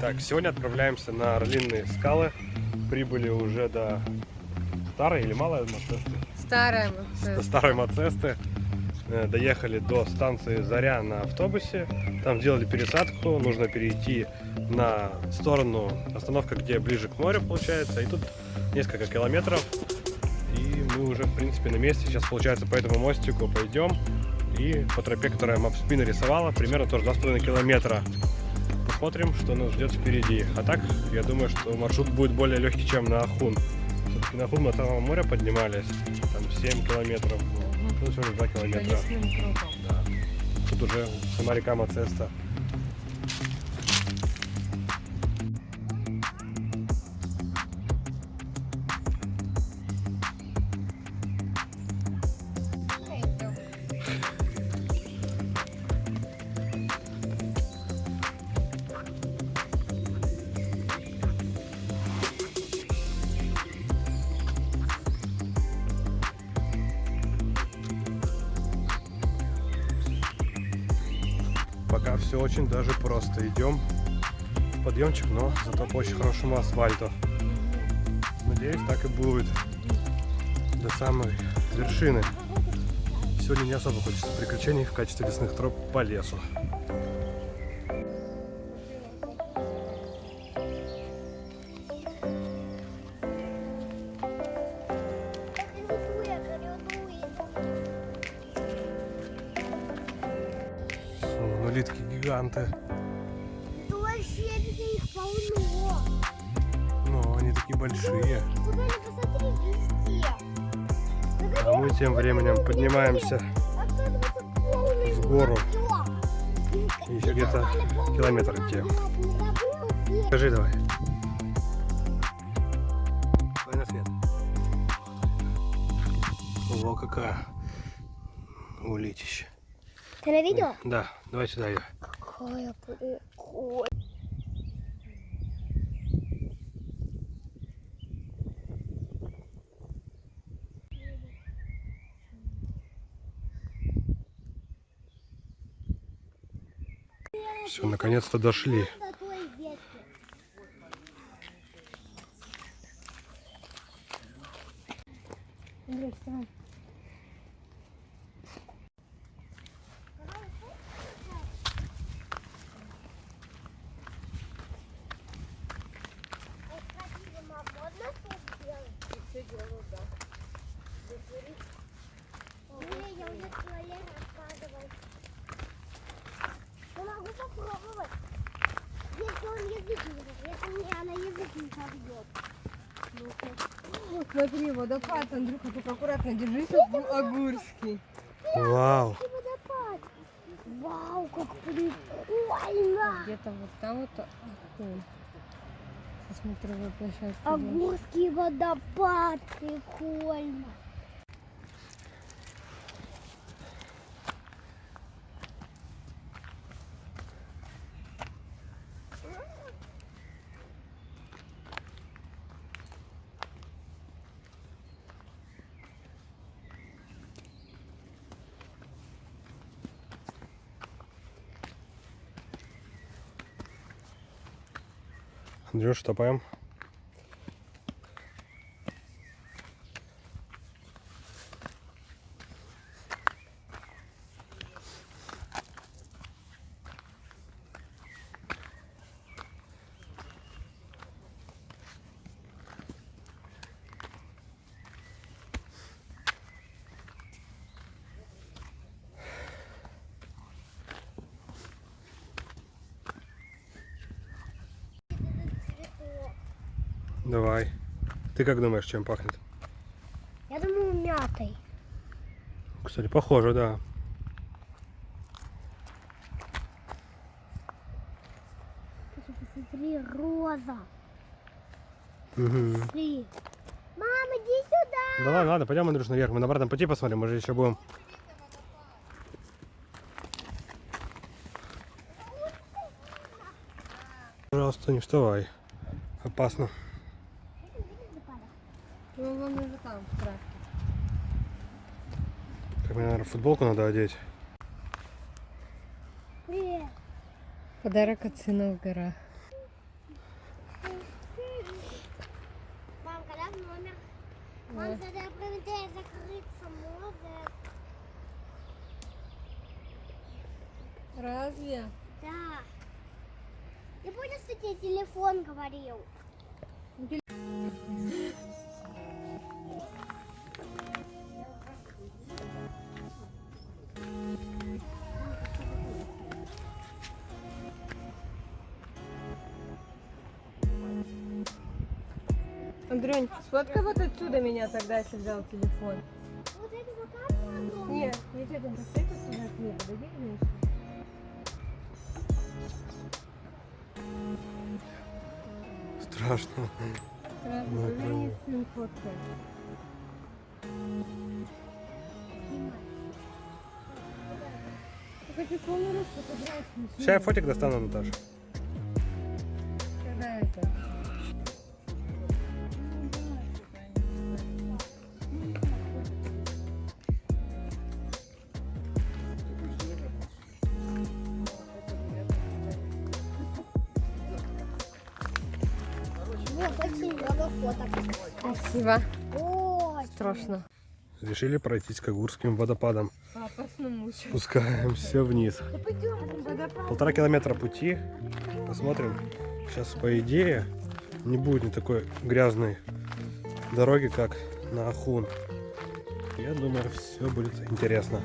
Так, сегодня отправляемся на Орлиные скалы. Прибыли уже до старой или малой Мацесты? Старая До вот. старой Мацесты. Э, Доехали до станции Заря на автобусе. Там сделали пересадку. Нужно перейти на сторону остановка, где ближе к морю получается. И тут несколько километров. И мы уже, в принципе, на месте. Сейчас, получается, по этому мостику пойдем. И по тропе, которая Мапспи нарисовала, примерно тоже 2,5 километра. Посмотрим, что нас ждет впереди. А так, я думаю, что маршрут будет более легкий, чем на Ахун. Все-таки на Ахун от самого моря поднимались. Там 7 километров. Ну, всего лишь 2 По километра. Да. Тут уже сама река Мацеста. Все очень даже просто. Идем подъемчик, но зато по очень хорошему асфальту. Надеюсь, так и будет до самой вершины. Сегодня не особо хочется приключений в качестве лесных троп по лесу. Мы тем временем поднимаемся в гору. Еще где-то километр идти. Скажи давай. Давай на свет. Во какая улитище. Ты на видео? Да, давай сюда ее. Какая прикольная. Все, наконец-то дошли. Андрей, вставай. Не, я уже туалет рассказывал. Я могу попробовать. Если он язык не если мне она язык не собьет. Ну, смотри, водопад, Андрюха, только аккуратно держись, огурский. Вау. И водопад. Вау, как прикольно. Где-то вот там вот Ахун. Со смотровой площадки. А идёшь. Огурский водопад, прикольно. Андрюш, топаем. Давай. Ты как думаешь, чем пахнет? Я думаю, мятой. Кстати, похоже, да. Посмотри, роза. Смотри. Мама, иди сюда. Да ладно, ладно, пойдем, Андрюш, наверх. Мы на обратном пути посмотрим, мы же еще будем. Пожалуйста, не вставай. Опасно. Ну, ну, ну он уже там, в травке. Так мне, наверное, футболку надо одеть. Привет. Подарок от сына в горах. Мам, когда в номер? Мам, тогда проведение закрыться может. Разве? Да. Ты понял, что тебе телефон говорил? Андрюнь, сфоткай вот отсюда меня тогда, если взял телефон. Вот это огромный. Нет, ведь это поставь вот сюда к ней, подойди ней. Страшно. Сразу Ну, поверни сын. Я фотографию. Сейчас я фотик достану, Наташа. Спасибо. Ой, Страшно. Решили пройтись к Агурским водопадам. Спускаемся вниз. Да пойдем, водопад. Полтора километра пути. Посмотрим. Сейчас, по идее, не будет не такой грязной дороги, как на Ахун. Я думаю, все будет интересно.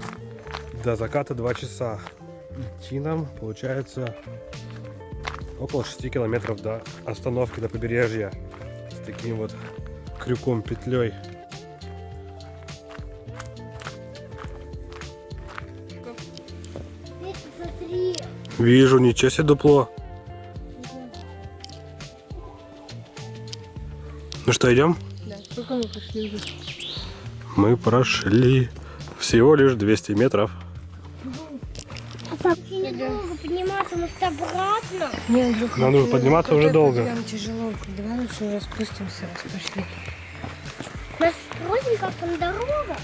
До заката 2 часа. Идти нам, получается, около 6 километров до остановки до побережья. С таким вот крюком, петлей. Вижу, ничего себе дупло. Ну что, идем? Да, сколько мы пошли уже? Мы прошли всего лишь 200 метров. Недолго подниматься, может обратно? Не, Андрюха, Нам нужно ну, подниматься уже долго. подъем тяжело. Давай лучше уже спустимся, раз пошли. Нас спросим, как там дорога.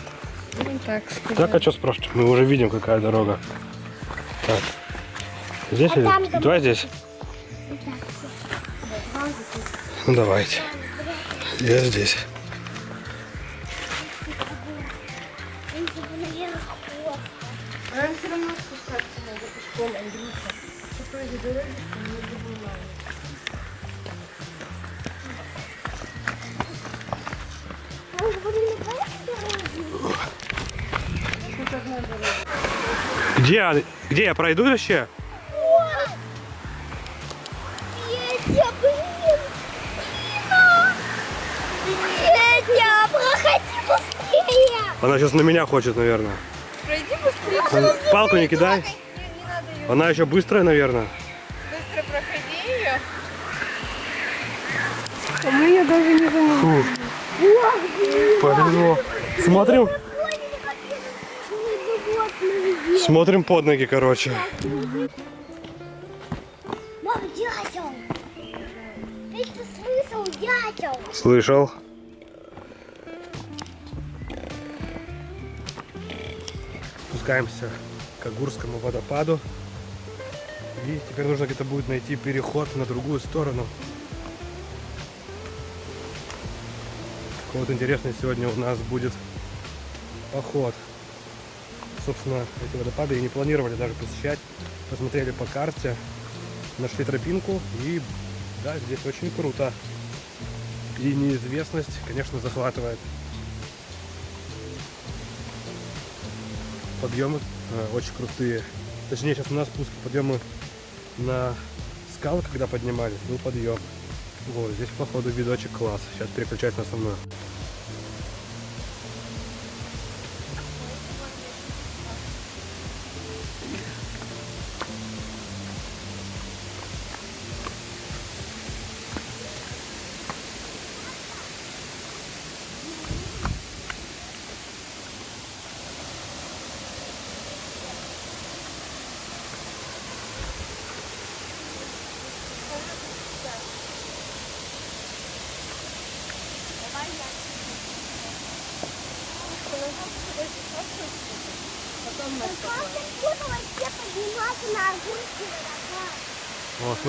Ну так сказать. Так, а что спрашивать? Мы уже видим, какая дорога. Так. Здесь А или? там там- Давай здесь. Ну давайте. Я здесь. Где, где я пройду вообще? Петя, блин! Блин! Петя, проходи быстрее! Она сейчас на меня хочет, наверное. Пройди быстрее. Палку не кидай. Она еще быстрая, наверное. Быстро проходи ее. А мы ее даже не заметили. Повезло. Смотрим, смотрим под ноги, короче. Мам, дятел! Ты слышал, дятел! Слышал. Спускаемся к Агурскому водопаду. И теперь нужно где-то будет найти переход на другую сторону. Такой вот интересный сегодня у нас будет поход. Собственно, эти водопады и не планировали даже посещать. Посмотрели по карте, нашли тропинку и да, здесь очень круто. И неизвестность, конечно, захватывает. Подъемы э, очень крутые. Точнее, сейчас у нас спуск подъемы на скалы, когда поднимались, был подъем. Вот, здесь, походу, видочек класс. Сейчас переключать на основную.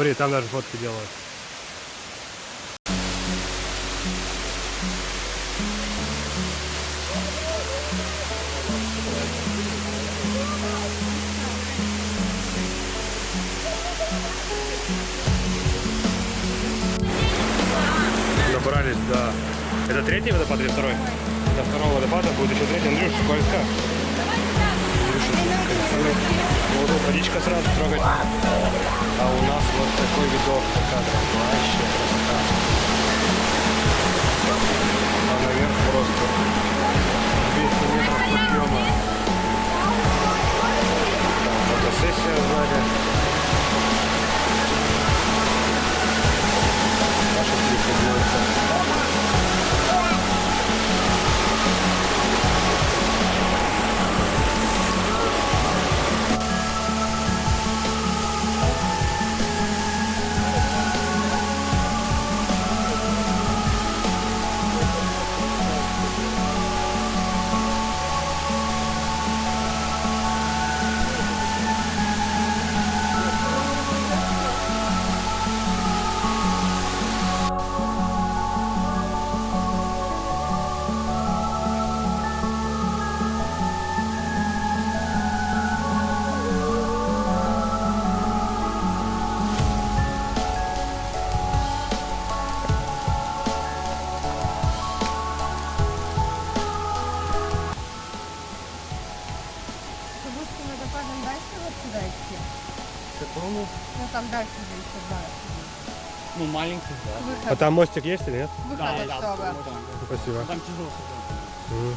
Смотри, там даже фотки делают. Добрались до... Это третий водопад или второй? До второго водопада будет еще третий. Андрюш, скользко. Вот тут водичка сразу трогать. А у нас вот такой видок за кадром. Вообще красота. А наверх просто 200 метров подъема. Там фотосессия сзади. Наша клипы А там мостик есть или нет? выход Да, да, вот он. Спасибо. Там тяжело. Мгм.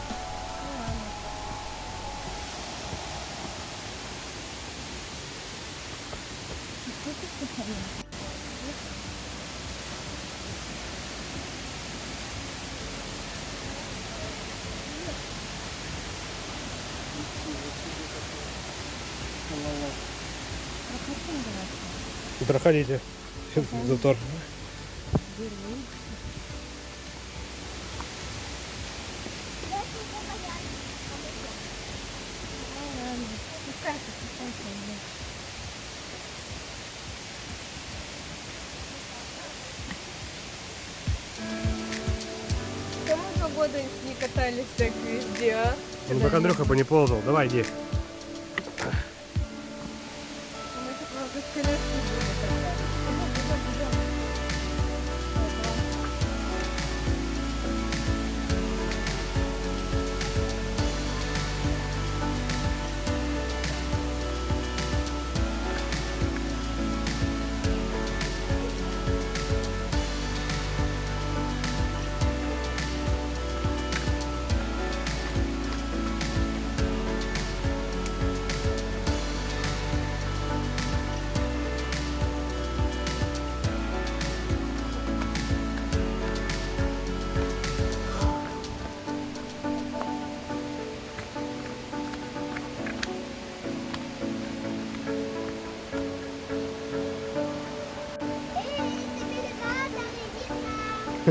Проходите. Затор. Кому два года не катались так везде, а? Ну, пока Андрюха бы не ползал. Давай, иди.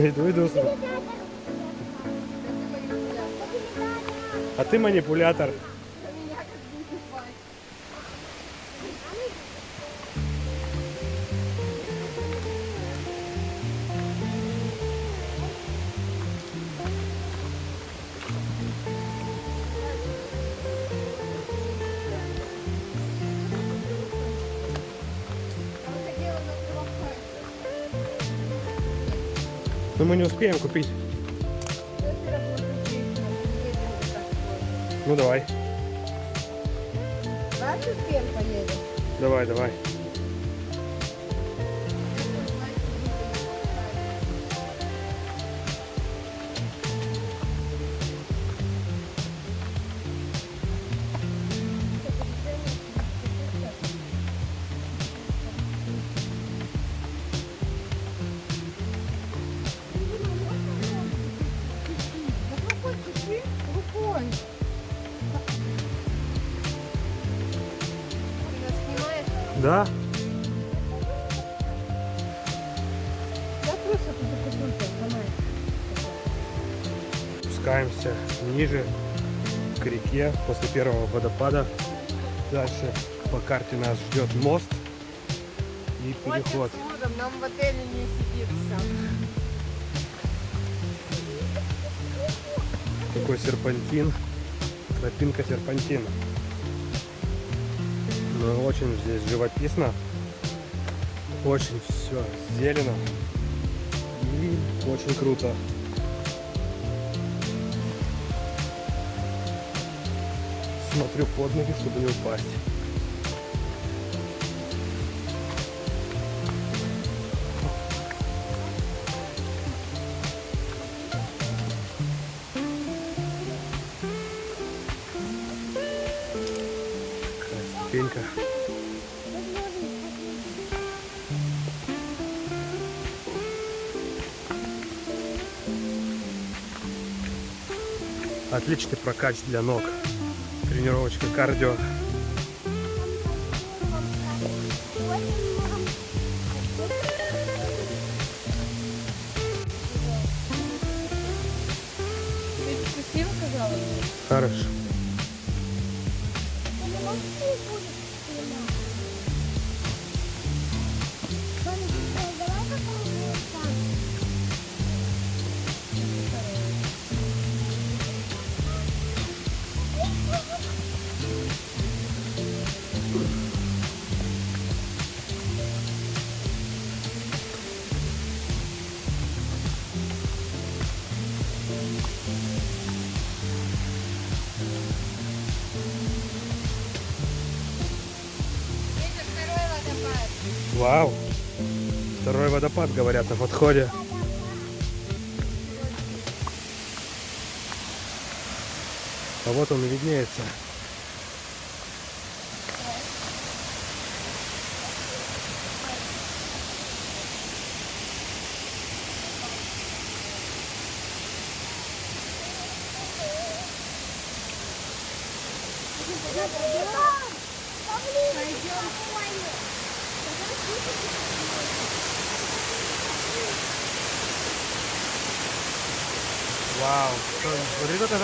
Иду, иду. А ты манипулятор. Но мы не успеем купить. Ну давай. Успеем поедем. Давай, давай. Ниже к реке после первого водопада. Дальше по карте нас ждет мост и переход. Нам в отеле не сидится. Такой серпантин. Тропинка серпантин. Ну, очень здесь живописно. Очень все зелено. И очень круто. Смотрю под ноги, чтобы не упасть. Ступенька. Отличный прокат для ног. Тренировочка кардио. Вау. Второй водопад, говорят, на подходе. А вот он и виднеется.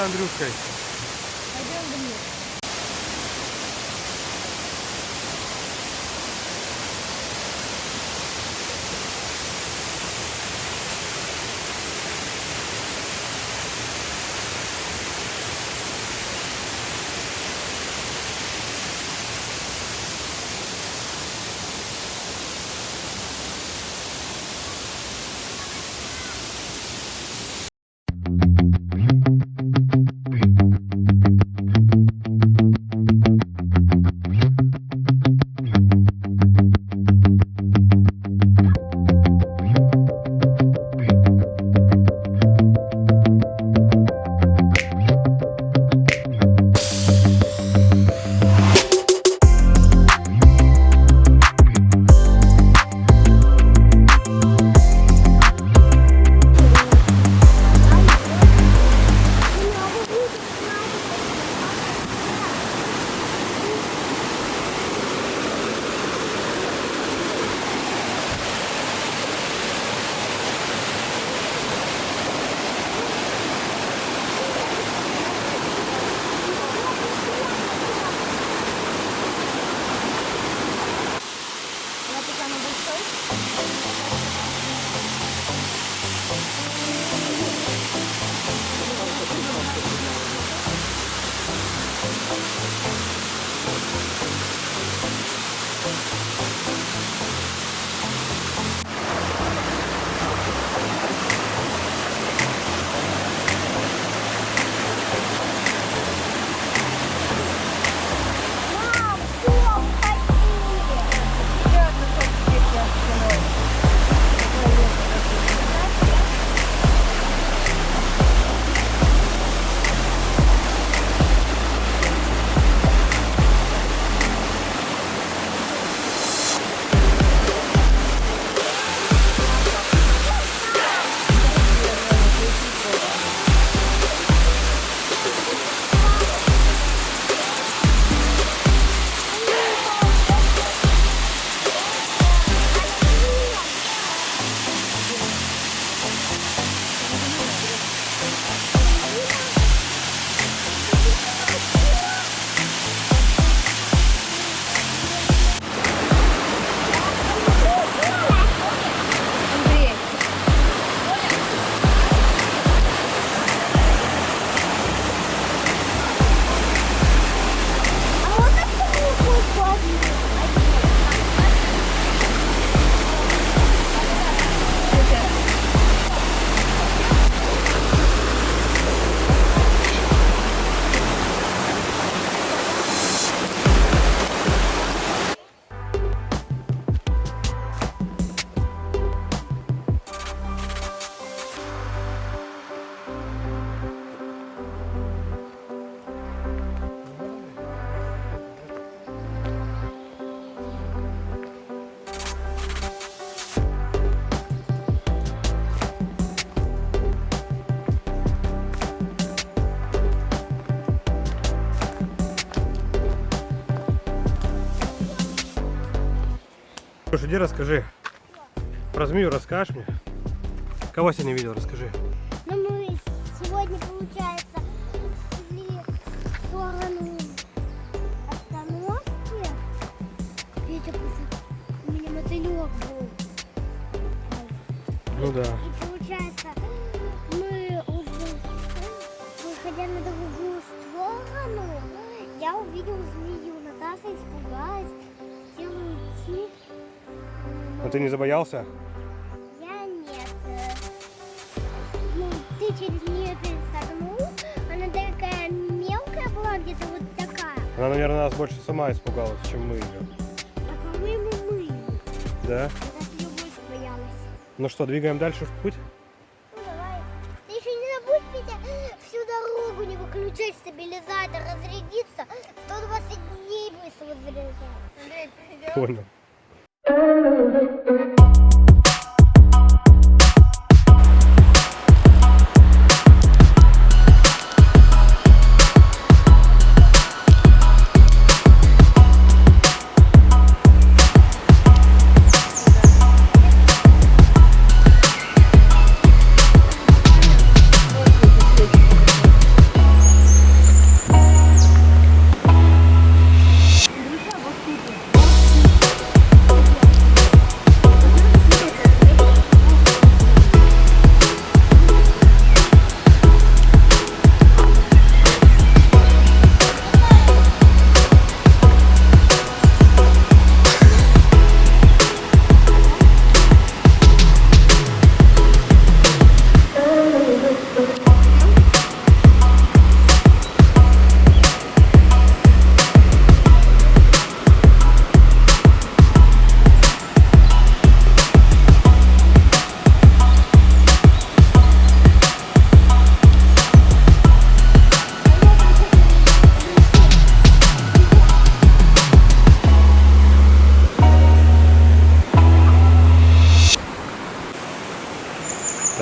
Андрюшкой. Иди расскажи. Про змею расскажешь мне? Кого сегодня видел, расскажи. Ну, мы сегодня, получается, шли в сторону остановки. Петя. У меня мотылек был. Ну да. И получается, мы уже, выходя на другую сторону, я увидел змею. Наташа испугалась, хотела уйти. Но ты не забоялся? Я нет. Ну, ты через нее пересогнул. Она такая мелкая была, где-то вот такая. Она, наверное, нас больше сама испугалась, чем мы ее. А по-моему, мы. Да? даже ее больше боялась. Ну что, двигаем дальше в путь? Ну, давай. Ты еще не забудь, Петя, всю дорогу не выключать стабилизатор, разрядиться. 120 дней быстро заряжать. Понял.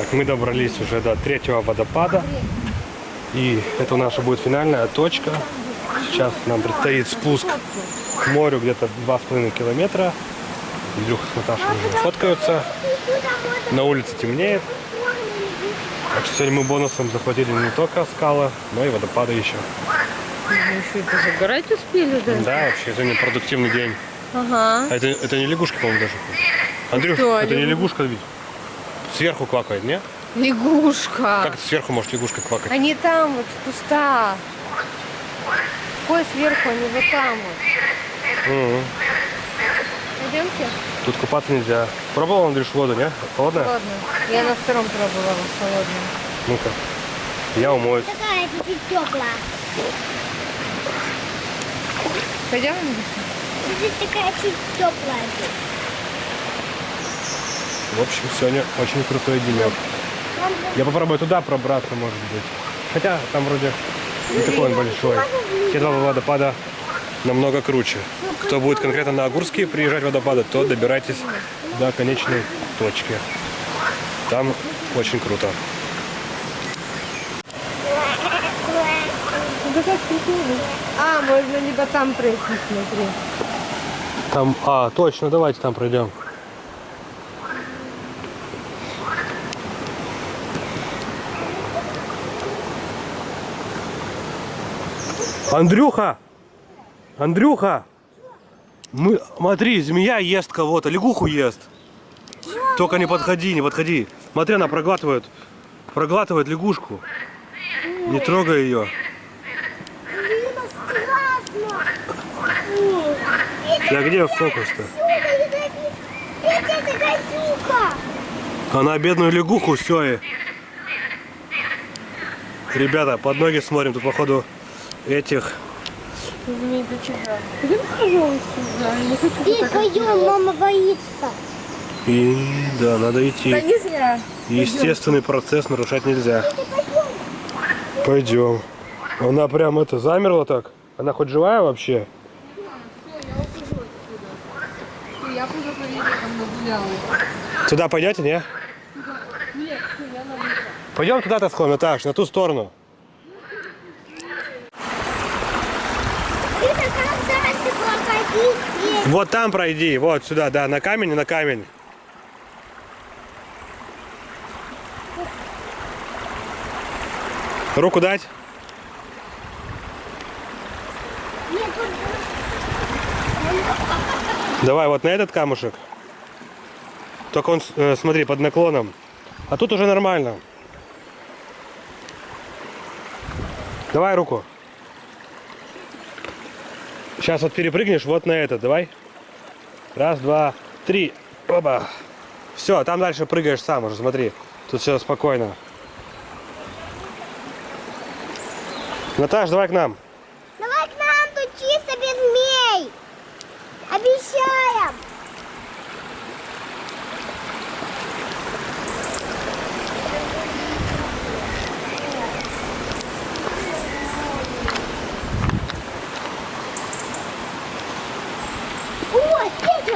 Так, мы добрались уже до третьего водопада. И это наша будет финальная точка. Сейчас нам предстоит спуск к морю где-то 2,5 километра. Илюха с Наташей уже фоткаются. На улице темнеет. Так что сегодня мы бонусом захватили не только скалы, но и водопады еще. еще это загорать успели, да? Да, вообще сегодня продуктивный день. Ага. А это, это не лягушка, по-моему, даже. Андрюш, Кто это не лягушка? лягушка ведь? Сверху квакает, не? Лягушка. Как это сверху может лягушка квакать? Они там вот в кустах. Какой сверху, они вот там вот. Мгм. Пойдемте? Тут купаться нельзя. Пробовал, Андрюш, воду, не? Холодная? Ладно. Я на втором пробовала холодную. Ну-ка. Я умоюсь. Такая чуть-чуть теплая. Пойдем? Чуть-чуть такая чуть теплая. В общем, сегодня очень крутой денек. Я попробую туда пробраться, может быть. Хотя там вроде не такой он большой. Те два водопада намного круче. Кто будет конкретно на Агурские приезжать водопады, то добирайтесь до конечной точки. Там очень круто. А, можно либо там пройти, смотри. Там, а, точно, давайте там пройдем. Андрюха! Андрюха! Мы, смотри, змея ест кого-то, лягуху ест. Только не подходи, не подходи. Смотри, она проглатывает, проглатывает лягушку. Не трогай ее. Да где фокус-то? Она бедную лягуху все. Ребята, под ноги смотрим, тут походу этих. Змей, ты чего? Пойдем, пожалуйста, да, я не хочу Ты пойдем, мама боится. И да, надо идти. Да не зря. Естественный процесс нарушать нельзя. Пойдем. Она прям это замерла так. Она хоть живая вообще? Я уже по там нагуляла. Туда пойдете, не? Пойдем туда-то сходим, Наташ, на ту сторону. Это когда ты была какая-то здесь. Вот там пройди, вот сюда, да, на камень на камень. Руку дать? Давай вот на этот камушек. Только он, э, смотри, под наклоном. А тут уже нормально. Давай руку. Сейчас вот перепрыгнешь вот на этот, давай. Раз, два, три. Оба. Все, там дальше прыгаешь сам уже, смотри. Тут все спокойно. Наташ, давай к нам. Давай к нам, тут чисто без змей. Обещаем. О, Петя, сырка.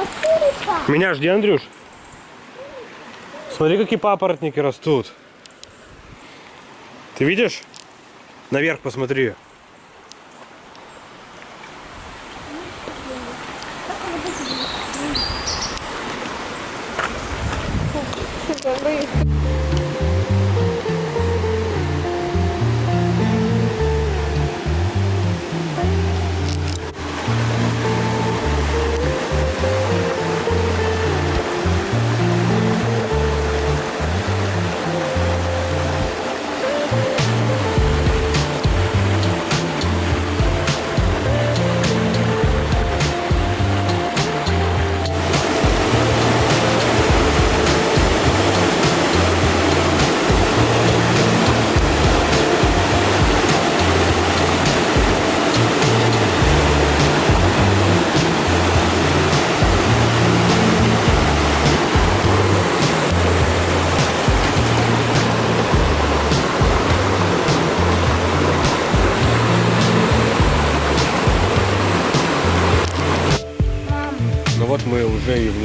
Меня жди, Андрюш. Смотри, какие папоротники растут. Ты видишь? Наверх посмотри.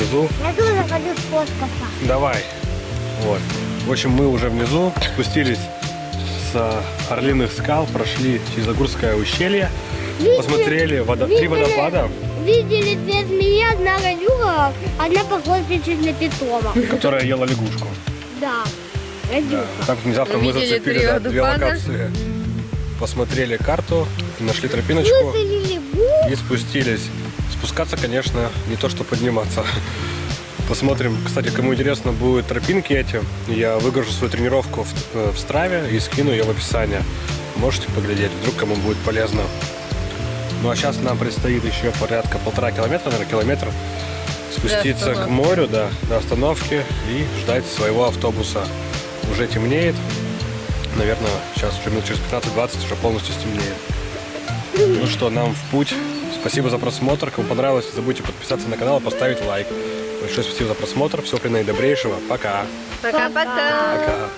Внизу. Я тоже хочу сфоткаться. Давай. Вот. В общем, мы уже внизу спустились с Орлиных скал, прошли через Загурское ущелье, посмотрели водо- три видели? водопада, Видели две змеи, одна гадюка, одна похожа чуть на питома. которая ела лягушку. Да, Да. Так внезапно мы Увидели зацепили три да, две локации. Посмотрели карту, нашли тропиночку и спустились. Спускаться, конечно, не то что подниматься. Посмотрим, кстати, кому интересно будут тропинки эти, я выгружу свою тренировку в, э, в Страве и скину ее в описание. Можете поглядеть, вдруг кому будет полезно. Ну а сейчас нам предстоит еще порядка полтора километра, наверное, километр спуститься к морю, да, до остановки и ждать своего автобуса. Уже темнеет. Наверное, сейчас уже минут через 15-20 уже полностью стемнеет. Ну что, нам в путь. Спасибо за просмотр. Кому понравилось, не забудьте подписаться на канал и поставить лайк. Большое спасибо за просмотр. Всего при наидобрейшего. Пока. Пока-пока. Пока.